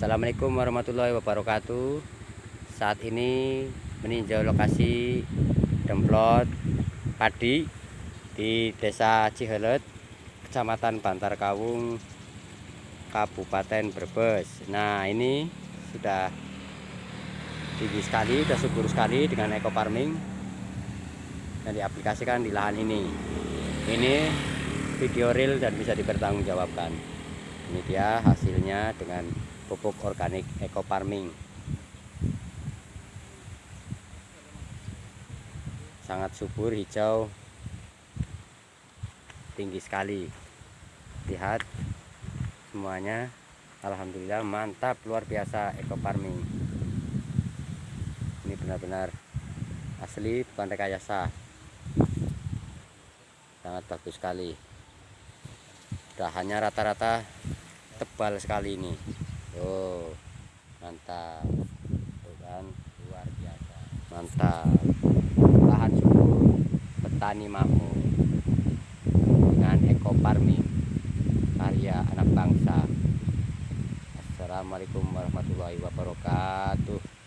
Assalamualaikum warahmatullahi wabarakatuh. Saat ini meninjau lokasi demplot padi di desa Cihelet Kecamatan Bantar Kawung Kabupaten Brebes. Nah ini sudah tinggi sekali, sudah subur sekali dengan eco farming yang diaplikasikan di lahan ini. Ini video real dan bisa dipertanggungjawabkan. Ini dia hasilnya dengan pupuk organik eco farming sangat subur hijau tinggi sekali. Lihat semuanya. Alhamdulillah mantap luar biasa eco farming ini benar-benar asli bukan rekayasa. Sangat bagus sekali. Dahannya rata-rata tebal sekali ini Oh, mantap. Tuh kan, luar biasa. Mantap. Lahan subur, petani makmur. Dengan eco farming karya anak bangsa. Assalamualaikum warahmatullahi wabarakatuh.